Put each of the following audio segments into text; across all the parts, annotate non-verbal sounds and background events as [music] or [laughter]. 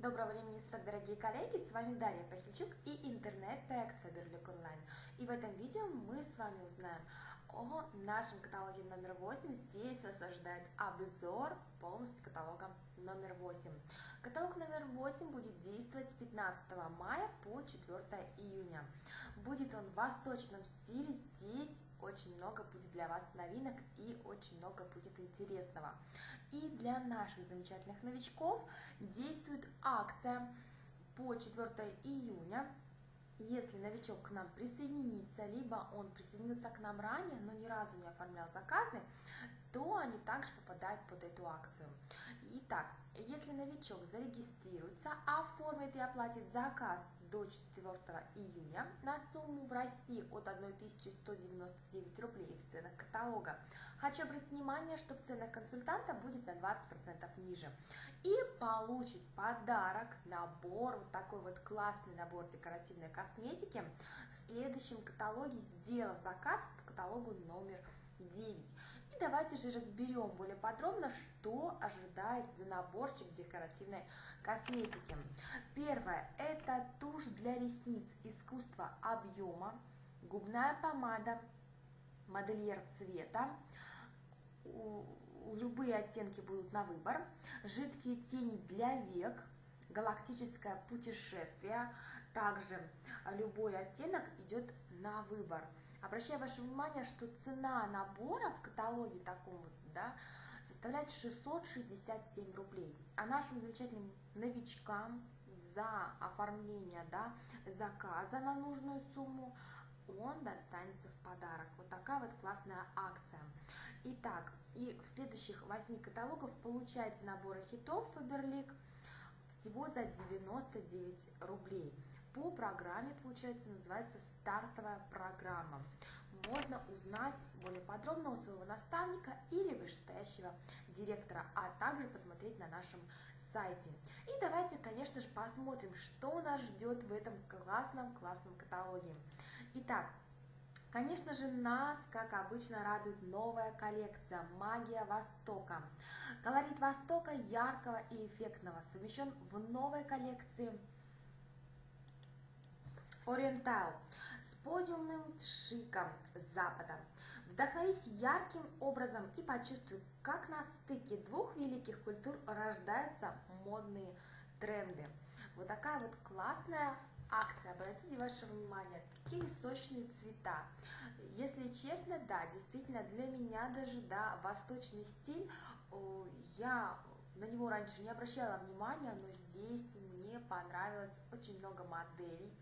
Доброго времени суток, дорогие коллеги! С вами Дарья Пахильчук и интернет-проект Faberlic Online. И в этом видео мы с вами узнаем о нашем каталоге номер 8. Здесь вас ожидает обзор полностью каталога номер 8. Каталог номер 8 будет действовать с 15 мая по 4 июня. Будет он в восточном стиле, здесь очень много будет для вас новинок и очень много будет интересного. И для наших замечательных новичков действует акция по 4 июня если новичок к нам присоединится, либо он присоединился к нам ранее, но ни разу не оформлял заказы, то они также попадают под эту акцию. Итак, если новичок зарегистрируется, оформит и оплатит заказ до 4 июня на сумму в России от 1199 рублей в ценах каталога. Хочу обратить внимание, что в ценах консультанта будет на 20% ниже. И получит подарок, набор, вот такой вот классный набор декоративной косметики в следующем каталоге, сделав заказ по каталогу номер 9. Давайте же разберем более подробно, что ожидает за наборчик декоративной косметики. Первое – это тушь для ресниц искусства объема, губная помада, модельер цвета, любые оттенки будут на выбор, жидкие тени для век, галактическое путешествие, также любой оттенок идет на выбор. Обращаю ваше внимание, что цена набора в каталоге таком вот, да, составляет 667 рублей. А нашим замечательным новичкам за оформление да, заказа на нужную сумму он достанется в подарок. Вот такая вот классная акция. Итак, и в следующих 8 каталогов получаете наборы хитов Faberlic всего за 99 рублей по программе, получается, называется стартовая программа. Можно узнать более подробно у своего наставника или вышестоящего директора, а также посмотреть на нашем сайте. И давайте, конечно же, посмотрим, что нас ждет в этом классном-классном каталоге. Итак, Конечно же, нас, как обычно, радует новая коллекция «Магия Востока». Колорит Востока яркого и эффектного совмещен в новой коллекции Ориентал с подиумным шиком Запада. Вдохновись ярким образом и почувствуй, как на стыке двух великих культур рождаются модные тренды. Вот такая вот классная акция. Обратите ваше внимание, какие сочные цвета. Если честно, да, действительно, для меня даже, да, восточный стиль, я на него раньше не обращала внимания, но здесь мне понравилось очень много моделей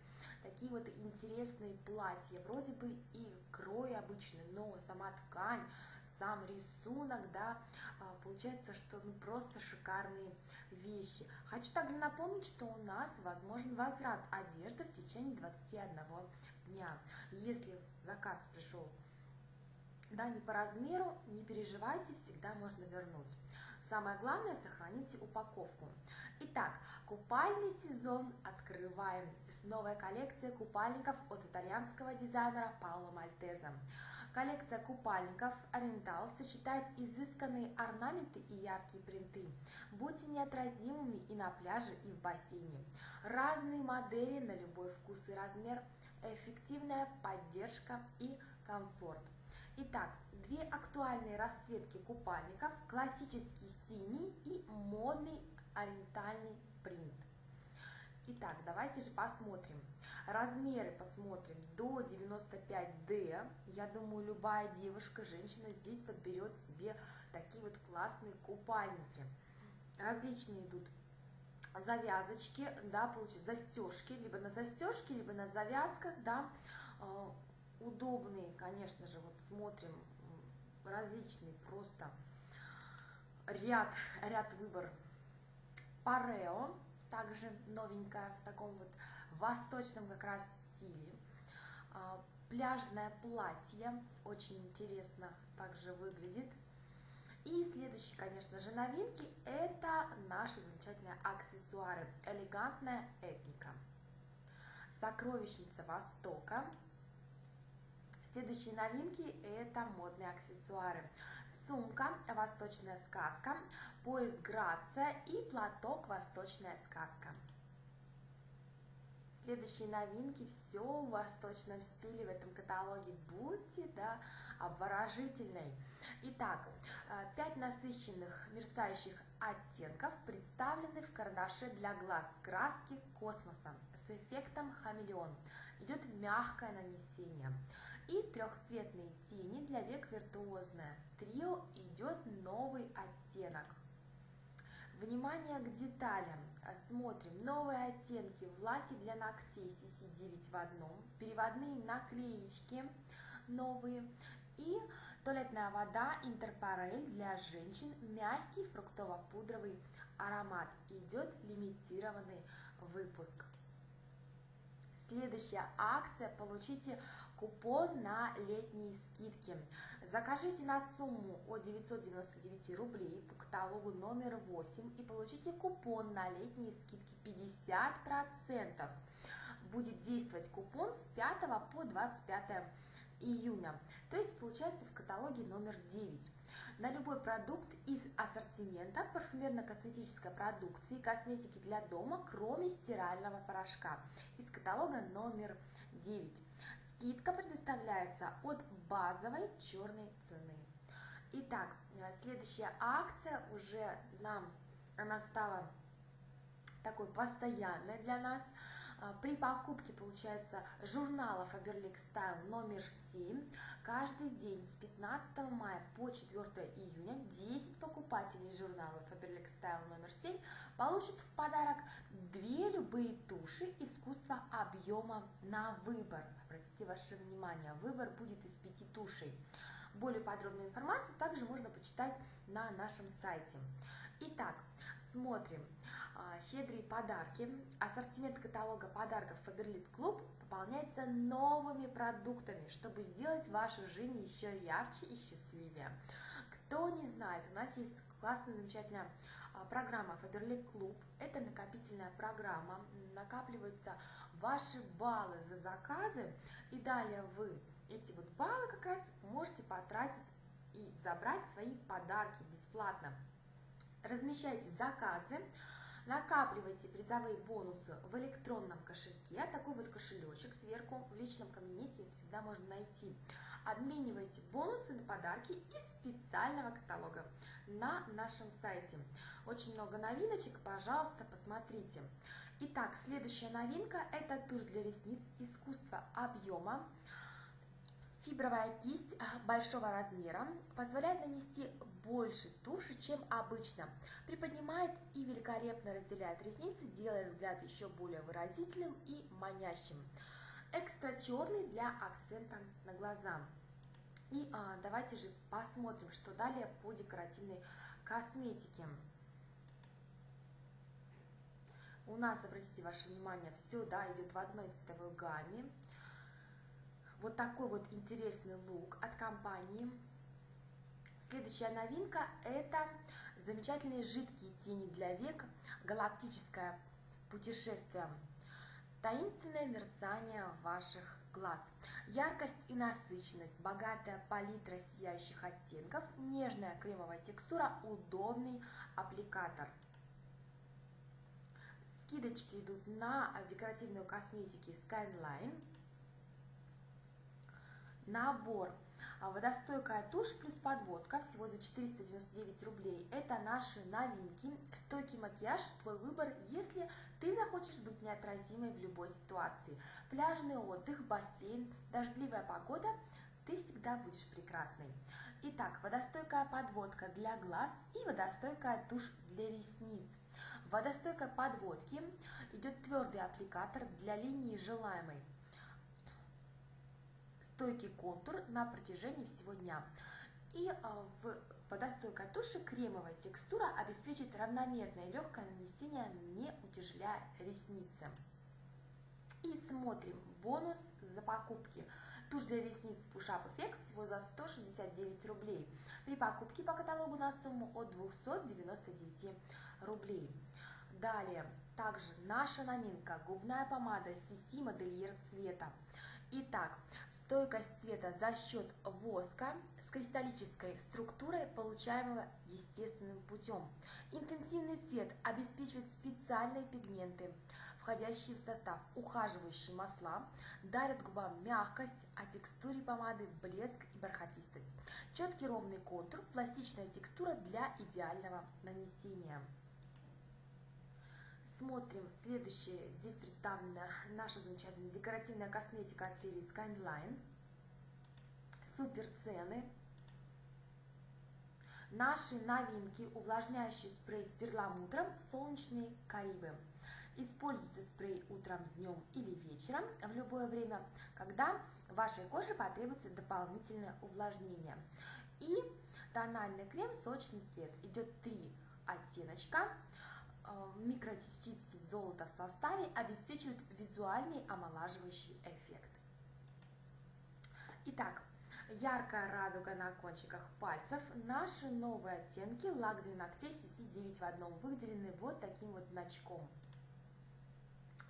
такие вот интересные платья, вроде бы и крой обычный, но сама ткань, сам рисунок, да, а, получается, что ну, просто шикарные вещи. Хочу также напомнить, что у нас возможен возврат одежды в течение 21 дня. Если заказ пришел да, не по размеру, не переживайте, всегда можно вернуть. Самое главное, сохраните упаковку. Итак, купальный сезон открываем с новой коллекцией купальников от итальянского дизайнера Паоло Мальтеза. Коллекция купальников Oriental сочетает изысканные орнаменты и яркие принты. Будьте неотразимыми и на пляже, и в бассейне. Разные модели на любой вкус и размер, эффективная поддержка и комфорт. Итак, две актуальные расцветки купальников, классический синий и модный ориентальный принт. Итак, давайте же посмотрим. Размеры посмотрим до 95D. Я думаю, любая девушка, женщина здесь подберет себе такие вот классные купальники. Различные идут завязочки, да, получив застежки, либо на застежке, либо на завязках, да, э, удобные, конечно же, вот смотрим различные просто ряд, ряд выбор. Парео, также новенькая в таком вот восточном как раз стиле. А, пляжное платье, очень интересно также выглядит. И следующие, конечно же, новинки, это наши замечательные аксессуары. Элегантная этника. Сокровищница Востока Следующие новинки – это модные аксессуары. сумка «Восточная сказка», пояс «Грация» и платок «Восточная сказка». Следующие новинки, все в восточном стиле в этом каталоге. Будьте, да, обворожительной. Итак, э, пять насыщенных мерцающих оттенков представлены в карандаше для глаз краски космоса с эффектом хамелеон. Идет мягкое нанесение. И трехцветные тени для век виртуозное. Трио идет новый оттенок. Внимание к деталям. Смотрим. Новые оттенки в лаке для ногтей CC9 в одном. Переводные наклеечки новые. И туалетная вода Интерпарель для женщин. Мягкий фруктово-пудровый аромат. Идет лимитированный выпуск. Следующая акция. Получите купон на летние скидки. Закажите на сумму от 999 рублей по каталогу номер 8 и получите купон на летние скидки 50%. Будет действовать купон с 5 по 25 июня. То есть получается в каталоге номер 9. На любой продукт из ассортимента парфюмерно-косметической продукции, косметики для дома, кроме стирального порошка. Из каталога номер 9. Скидка предоставляется от базовой черной цены. Итак, следующая акция уже нам, она стала такой постоянной для нас – а, при покупке, получается, журнала Faberlic Style номер 7 каждый день с 15 мая по 4 июня 10 покупателей журнала Faberlic Style номер 7 получат в подарок две любые туши искусства объема на выбор. Обратите ваше внимание, выбор будет из пяти тушей. Более подробную информацию также можно почитать на нашем сайте. Итак, смотрим. А, щедрые подарки. Ассортимент каталога подарков Faberlic Club пополняется новыми продуктами, чтобы сделать вашу жизнь еще ярче и счастливее. Кто не знает, у нас есть классная, замечательная а, программа Faberlic Club. Это накопительная программа. Накапливаются ваши баллы за заказы. И далее вы эти вот баллы как раз можете потратить и забрать свои подарки бесплатно. Размещайте заказы, накапливайте призовые бонусы в электронном кошельке, такой вот кошелечек сверху в личном кабинете всегда можно найти. Обменивайте бонусы на подарки из специального каталога на нашем сайте. Очень много новиночек, пожалуйста, посмотрите. Итак, следующая новинка – это тушь для ресниц искусства объема. Фибровая кисть большого размера позволяет нанести больше туши, чем обычно. Приподнимает и великолепно разделяет ресницы, делая взгляд еще более выразительным и манящим. Экстра черный для акцента на глаза. И а, давайте же посмотрим, что далее по декоративной косметике. У нас, обратите ваше внимание, все да, идет в одной цветовой гамме. Вот такой вот интересный лук от компании Следующая новинка – это замечательные жидкие тени для век, галактическое путешествие, таинственное мерцание ваших глаз, яркость и насыщенность, богатая палитра сияющих оттенков, нежная кремовая текстура, удобный аппликатор. Скидочки идут на декоративную косметику Skyline. Набор водостойкая тушь плюс подводка всего за 499 рублей. Это наши новинки. Стойкий макияж – твой выбор, если ты захочешь быть неотразимой в любой ситуации. Пляжный отдых, бассейн, дождливая погода – ты всегда будешь прекрасной. Итак, водостойкая подводка для глаз и водостойкая тушь для ресниц. В водостойкой подводке идет твердый аппликатор для линии желаемой стойкий контур на протяжении всего дня. И а, в водостойкой туши кремовая текстура обеспечит равномерное легкое нанесение, не утяжеляя ресницы. И смотрим бонус за покупки. Тушь для ресниц Push Up Effect всего за 169 рублей. При покупке по каталогу на сумму от 299 рублей. Далее, также наша новинка, губная помада CC модельер цвета. Итак, стойкость цвета за счет воска с кристаллической структурой, получаемого естественным путем. Интенсивный цвет обеспечивает специальные пигменты, входящие в состав ухаживающие масла, дарят губам мягкость, а текстуре помады блеск и бархатистость. Четкий ровный контур, пластичная текстура для идеального нанесения. Смотрим следующее. Здесь представлена наша замечательная декоративная косметика от серии Skyline. Супер цены. Наши новинки. Увлажняющий спрей с перламутром «Солнечные Карибы». Используйте спрей утром, днем или вечером в любое время, когда вашей коже потребуется дополнительное увлажнение. И тональный крем «Сочный цвет». Идет три оттеночка Э, микрочастички золота в составе обеспечивают визуальный омолаживающий эффект. Итак, яркая радуга на кончиках пальцев. Наши новые оттенки лак для ногтей CC9 в одном выделены вот таким вот значком.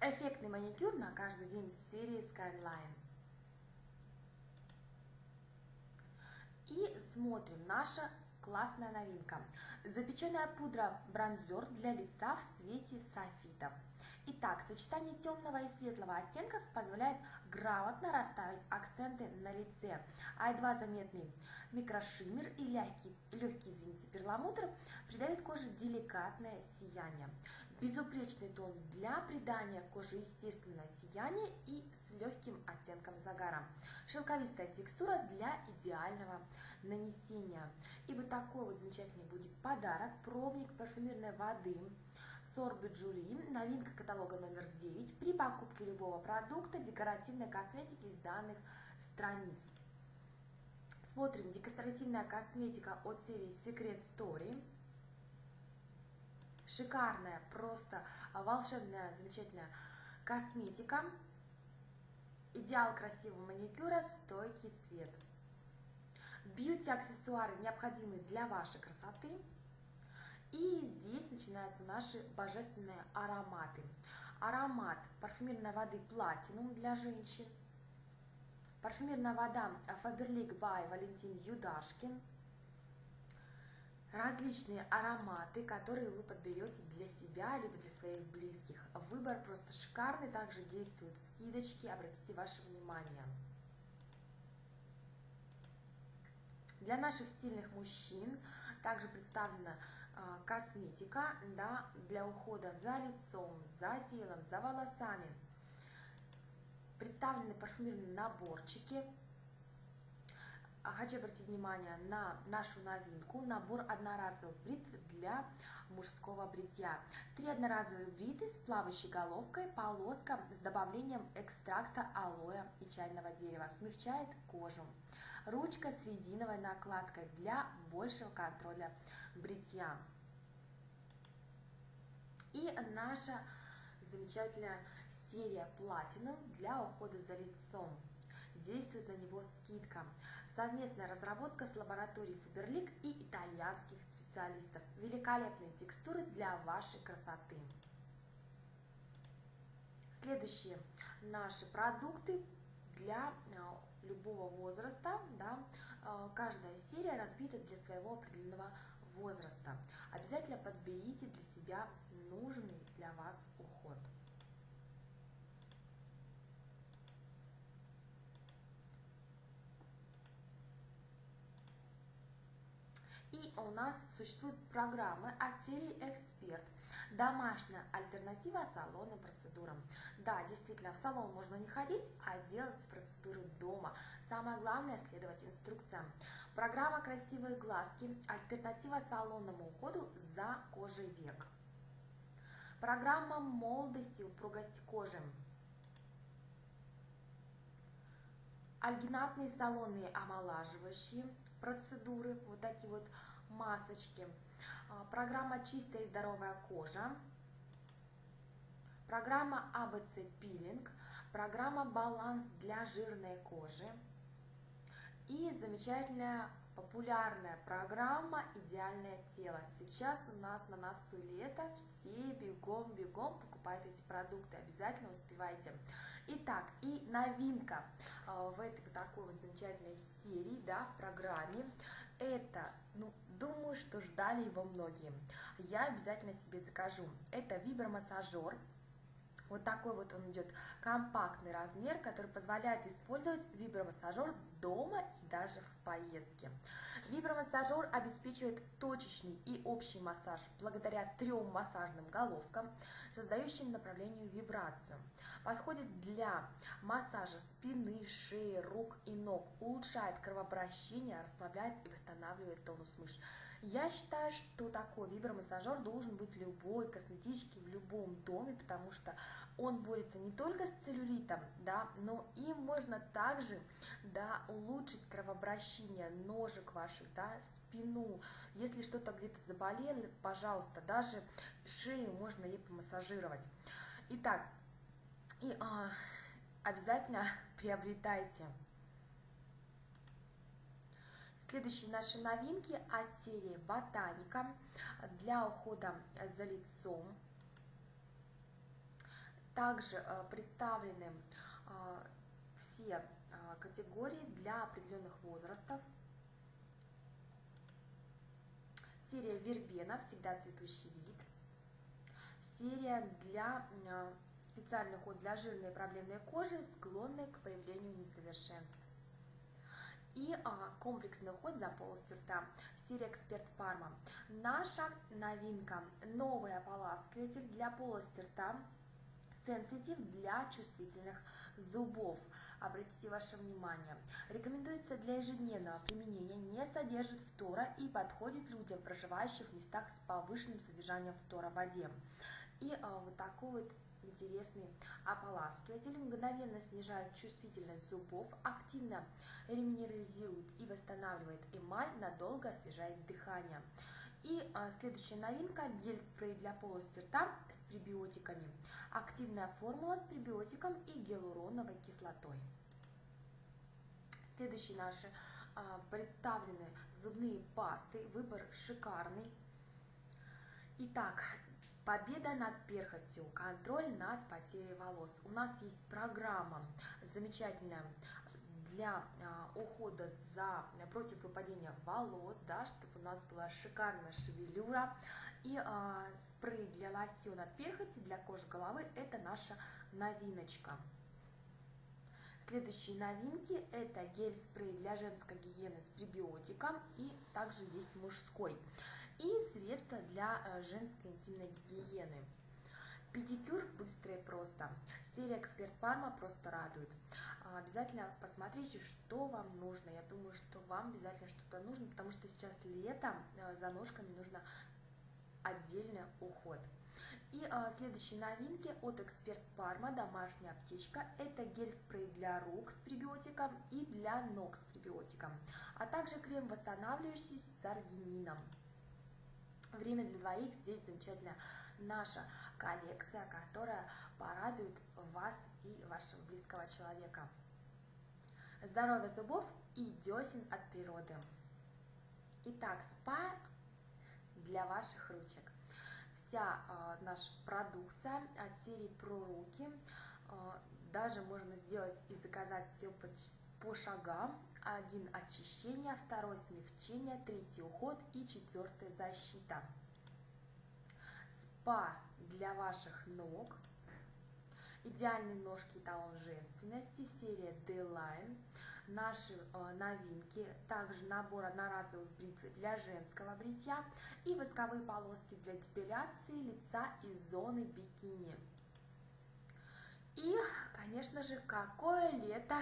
Эффектный маникюр на каждый день с серии Skyline. И смотрим наша классная новинка. Запеченная пудра бронзер для лица в цвете софита. Итак, сочетание темного и светлого оттенков позволяет грамотно расставить акценты на лице, а едва заметный микрошиммер и легкий, легкий извините, перламутр придают коже деликатное сияние. Безупречный тон для придания коже естественного сияния и с легким оттенком загара. Шелковистая текстура для идеального нанесения. И вот такой вот замечательный будет подарок. Пробник парфюмерной воды Сорбы Джули, новинка каталога номер 9 при покупке любого продукта декоративной косметики из данных страниц. Смотрим декоративная косметика от серии Secret Story. Шикарная, просто волшебная, замечательная косметика. Идеал красивого маникюра, стойкий цвет. Бьюти-аксессуары необходимы для вашей красоты. И здесь начинаются наши божественные ароматы. Аромат парфюмерной воды Platinum для женщин. Парфюмерная вода Faberlic by Валентин Юдашкин – различные ароматы, которые вы подберете для себя, либо для своих близких. Выбор просто шикарный, также действуют скидочки, обратите ваше внимание. Для наших стильных мужчин также представлена косметика да, для ухода за лицом, за телом, за волосами. Представлены парфюмерные наборчики хочу обратить внимание на нашу новинку, набор одноразовых брит для мужского бритья. Три одноразовые бриты с плавающей головкой, полоска с добавлением экстракта алоэ и чайного дерева, смягчает кожу. Ручка с резиновой накладкой для большего контроля бритья. И наша замечательная серия Platinum для ухода за лицом. Действует на него скидка. Совместная разработка с лабораторией Фаберлик и итальянских специалистов. Великолепные текстуры для вашей красоты. Следующие наши продукты для э, любого возраста. Да, э, каждая серия разбита для своего определенного возраста. Обязательно подберите для себя нужный для вас уход. И у нас существуют программы от серии «Эксперт», домашняя альтернатива салонным процедурам. Да, действительно, в салон можно не ходить, а делать процедуры дома. Самое главное – следовать инструкциям. Программа «Красивые глазки» – альтернатива салонному уходу за кожей век. Программа молодости, упругость кожи. Альгинатные салонные омолаживающие процедуры, вот такие вот масочки. А, программа «Чистая и здоровая кожа», программа АБЦ пилинг, программа «Баланс для жирной кожи» и замечательная популярная программа «Идеальное тело». Сейчас у нас на носу лето, все бегом-бегом покупают эти продукты, обязательно успевайте. Итак, и новинка э, в этой такой вот замечательной серии, да, в программе, это, ну, думаю, что ждали его многие. Я обязательно себе закажу. Это вибромассажер, вот такой вот он идет компактный размер, который позволяет использовать вибромассажер дома и даже в поездке. Вибромассажер обеспечивает точечный и общий массаж благодаря трем массажным головкам, создающим направлению вибрацию. Подходит для массажа спины, шеи, рук и ног, улучшает кровообращение, расслабляет и восстанавливает тонус мышц. Я считаю, что такой вибромассажер должен быть любой косметичке в любом доме, потому что он борется не только с целлюлитом, да, но и можно также да, улучшить кровообращение ножек ваших, да, спину. Если что-то где-то заболело, пожалуйста, даже шею можно ей помассажировать. Итак, и а, обязательно [laughs] приобретайте Следующие наши новинки от серии Ботаника для ухода за лицом. Также э, представлены э, все э, категории для определенных возрастов. Серия Вербена, всегда цветущий вид. Серия для специальный уход для жирной и проблемной кожи, склонной к появлению несовершенств и а, комплексный уход за полостью рта. Серия Эксперт Парма. Наша новинка. Новый ополаскиватель для полости рта. Сенситив для чувствительных зубов. Обратите ваше внимание. Рекомендуется для ежедневного применения, не содержит фтора и подходит людям, проживающих в местах с повышенным содержанием фтора в воде. И а, вот такой вот интересный ополаскиватель, мгновенно снижает чувствительность зубов, активно реминерализирует и восстанавливает эмаль, надолго освежает дыхание. И а, следующая новинка – гель-спрей для полости рта с пребиотиками. Активная формула с пребиотиком и гиалуроновой кислотой. Следующие наши а, представлены зубные пасты. Выбор шикарный. Итак, Победа над перхотью, контроль над потерей волос. У нас есть программа замечательная для а, ухода за против выпадения волос, да, чтобы у нас была шикарная шевелюра. И а, спрей для лосьон от перхоти для кожи головы это наша новиночка. Следующие новинки это гель-спрей для женской гигиены с пребиотиком и также есть мужской и средства для э, женской интимной гигиены. Педикюр быстро и просто. Серия Эксперт Парма просто радует. А, обязательно посмотрите, что вам нужно. Я думаю, что вам обязательно что-то нужно, потому что сейчас лето, э, за ножками нужно отдельный уход. И а, следующие новинки от Эксперт Парма, домашняя аптечка. Это гель-спрей для рук с пребиотиком и для ног с пребиотиком, а также крем восстанавливающий с аргинином. Время для двоих здесь замечательная наша коллекция, которая порадует вас и вашего близкого человека. Здоровье зубов и десен от природы. Итак, спа для ваших ручек. Вся э, наша продукция от серии про руки. Э, даже можно сделать и заказать все по, по шагам один очищение, второй смягчение, третий уход и четвертый защита. Спа для ваших ног. Идеальные ножки талон женственности, серия D-Line. Наши э, новинки, также набор одноразовых бритв для женского бритья и восковые полоски для депиляции лица и зоны бикини. И, конечно же, какое лето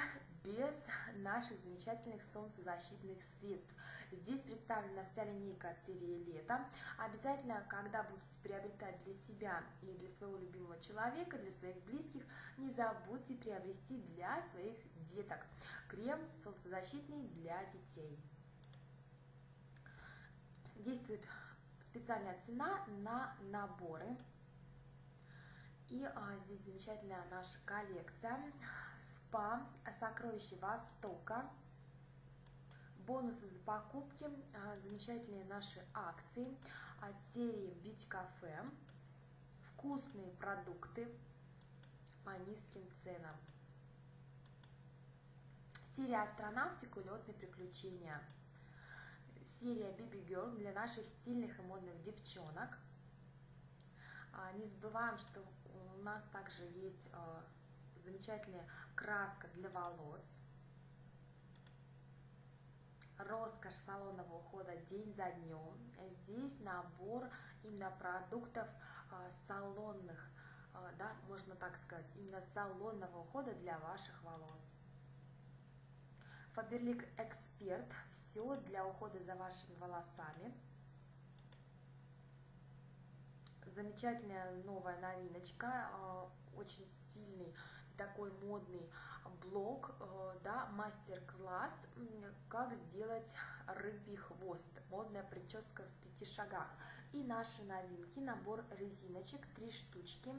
без наших замечательных солнцезащитных средств. Здесь представлена вся линейка от серии «Лето». Обязательно, когда будете приобретать для себя или для своего любимого человека, для своих близких, не забудьте приобрести для своих деток крем солнцезащитный для детей. Действует специальная цена на наборы. И а, здесь замечательная наша коллекция спа, сокровище Востока, Бонусы за покупки, а, замечательные наши акции от серии Beauty Cafe, вкусные продукты по низким ценам. Серия астронавтика, улетные приключения. Серия Baby Girl для наших стильных и модных девчонок. А, не забываем, что у нас также есть а, замечательная краска для волос. Роскошь салонного ухода день за днем. Здесь набор именно продуктов а, салонных, да, можно так сказать, именно салонного ухода для ваших волос. Фаберлик Эксперт. Все для ухода за вашими волосами. Замечательная новая новиночка. А, очень стильный такой модный блог, э, да, мастер-класс, как сделать рыбий хвост, модная прическа в пяти шагах. И наши новинки, набор резиночек, три штучки,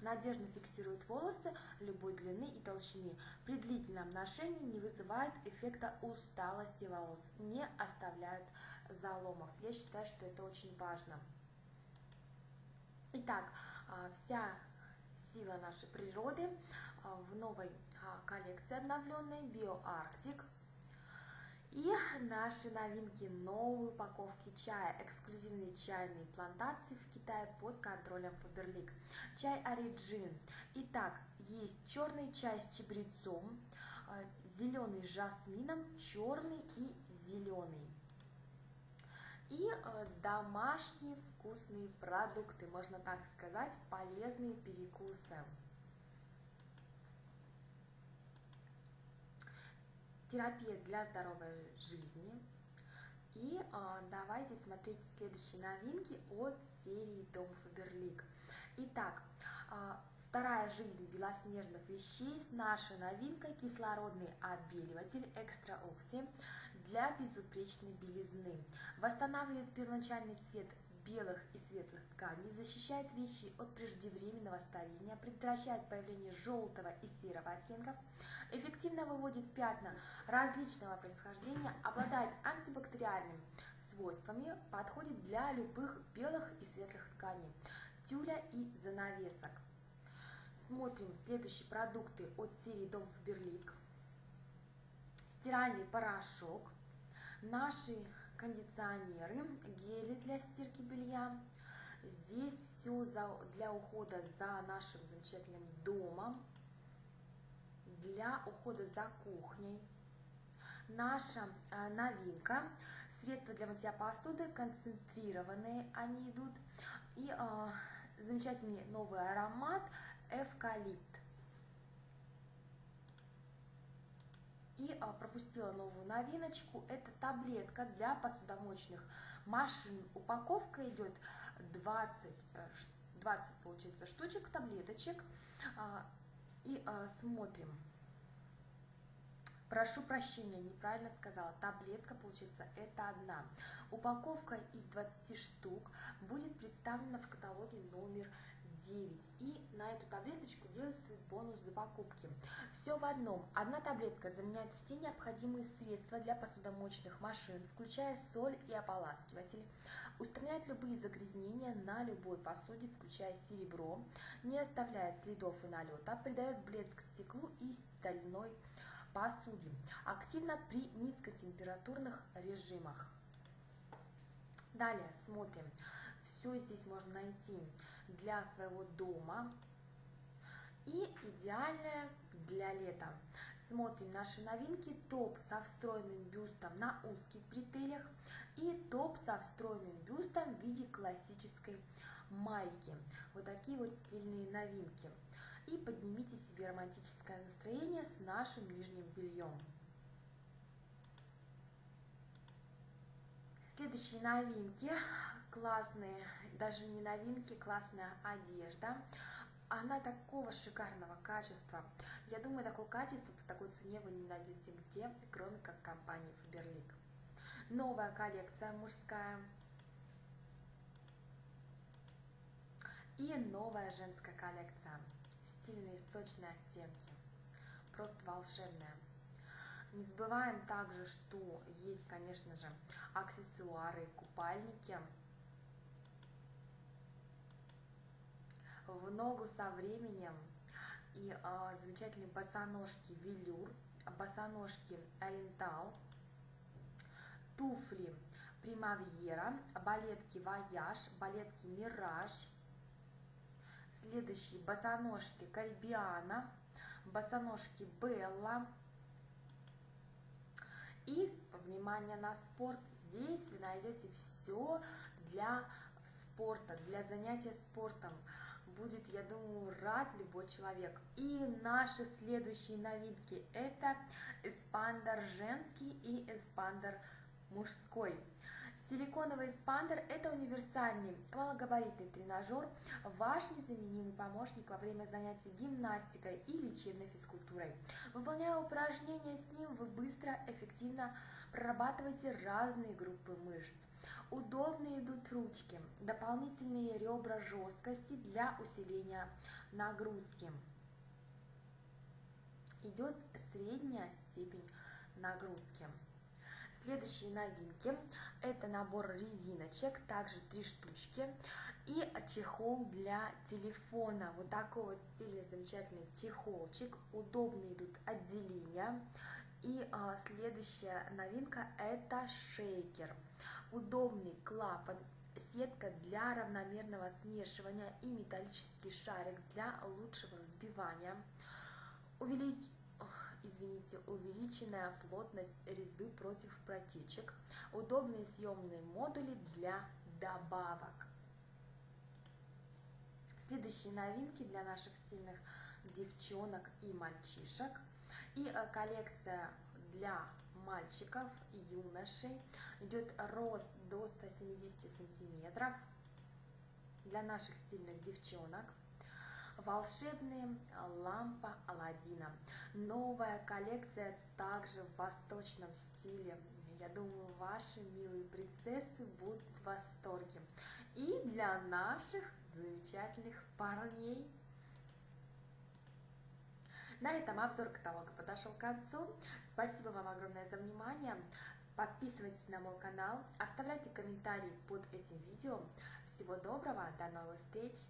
надежно фиксирует волосы любой длины и толщины. При длительном ношении не вызывает эффекта усталости волос, не оставляют заломов. Я считаю, что это очень важно. Итак, а, вся сила нашей природы в новой а, коллекции обновленной BioArctic. И наши новинки, новые упаковки чая, эксклюзивные чайные плантации в Китае под контролем Faberlic. Чай Origin. Итак, есть черный чай с чабрецом, а, зеленый с жасмином, черный и зеленый. И домашние вкусные продукты, можно так сказать, полезные перекусы. Терапия для здоровой жизни. И а, давайте смотреть следующие новинки от серии Дом Фаберлик. Итак, а, вторая жизнь белоснежных веществ, наша новинка, кислородный отбеливатель Экстра Окси для безупречной белизны. Восстанавливает первоначальный цвет белых и светлых тканей, защищает вещи от преждевременного старения, предотвращает появление желтого и серого оттенков, эффективно выводит пятна различного происхождения, обладает антибактериальными свойствами, подходит для любых белых и светлых тканей, тюля и занавесок. Смотрим следующие продукты от серии Дом Фаберлик. Стиральный порошок. Наши кондиционеры, гели для стирки белья. Здесь все для ухода за нашим замечательным домом, для ухода за кухней. Наша э, новинка, средства для мытья посуды, концентрированные они идут. И э, замечательный новый аромат эвкалипт. И а, пропустила новую новиночку. Это таблетка для посудомоечных машин. Упаковка идет 20, 20 э, получается, штучек, таблеточек. А, и а, смотрим. Прошу прощения, неправильно сказала. Таблетка, получается, это одна. Упаковка из 20 штук будет представлена в каталоге номер 9. И на эту таблеточку действует бонус за покупки. Все в одном. Одна таблетка заменяет все необходимые средства для посудомоечных машин, включая соль и ополаскиватель. Устраняет любые загрязнения на любой посуде, включая серебро. Не оставляет следов и налета. Придает блеск стеклу и стальной посуде. Активно при низкотемпературных режимах. Далее смотрим. Все здесь можно найти для своего дома и идеальная для лета. Смотрим наши новинки. Топ со встроенным бюстом на узких бретелях и топ со встроенным бюстом в виде классической майки. Вот такие вот стильные новинки. И поднимите себе романтическое настроение с нашим нижним бельем. Следующие новинки классные, даже не новинки, классная одежда. Она такого шикарного качества. Я думаю, такое качество по такой цене вы не найдете где, кроме как компании Faberlic. Новая коллекция мужская. И новая женская коллекция. Стильные, сочные оттенки. Просто волшебная. Не забываем также, что есть, конечно же, аксессуары, купальники. В ногу со временем. И э, замечательные босоножки велюр, босоножки ориентал, туфли примавьера, балетки вояж, балетки мираж, следующие босоножки карибиана, босоножки белла, и, внимание на спорт, здесь вы найдете все для спорта, для занятия спортом. Будет, я думаю, рад любой человек. И наши следующие новинки – это эспандер женский и эспандер мужской. Силиконовый эспандер – это универсальный малогабаритный тренажер, ваш незаменимый помощник во время занятий гимнастикой и лечебной физкультурой. Выполняя упражнения с ним, вы быстро, эффективно прорабатываете разные группы мышц. Удобно идут ручки, дополнительные ребра жесткости для усиления нагрузки. Идет средняя степень нагрузки. Следующие новинки – это набор резиночек, также три штучки, и чехол для телефона. Вот такой вот стильный, замечательный чехолчик, удобно идут отделения. И а, следующая новинка – это шейкер. Удобный клапан, сетка для равномерного смешивания и металлический шарик для лучшего взбивания. Увелич извините, увеличенная плотность резьбы против протечек, удобные съемные модули для добавок. Следующие новинки для наших стильных девчонок и мальчишек. И э, коллекция для мальчиков и юношей. Идет рост до 170 сантиметров для наших стильных девчонок волшебная лампа Алладина. Новая коллекция также в восточном стиле. Я думаю, ваши милые принцессы будут в восторге. И для наших замечательных парней. На этом обзор каталога подошел к концу. Спасибо вам огромное за внимание. Подписывайтесь на мой канал, оставляйте комментарии под этим видео. Всего доброго, до новых встреч!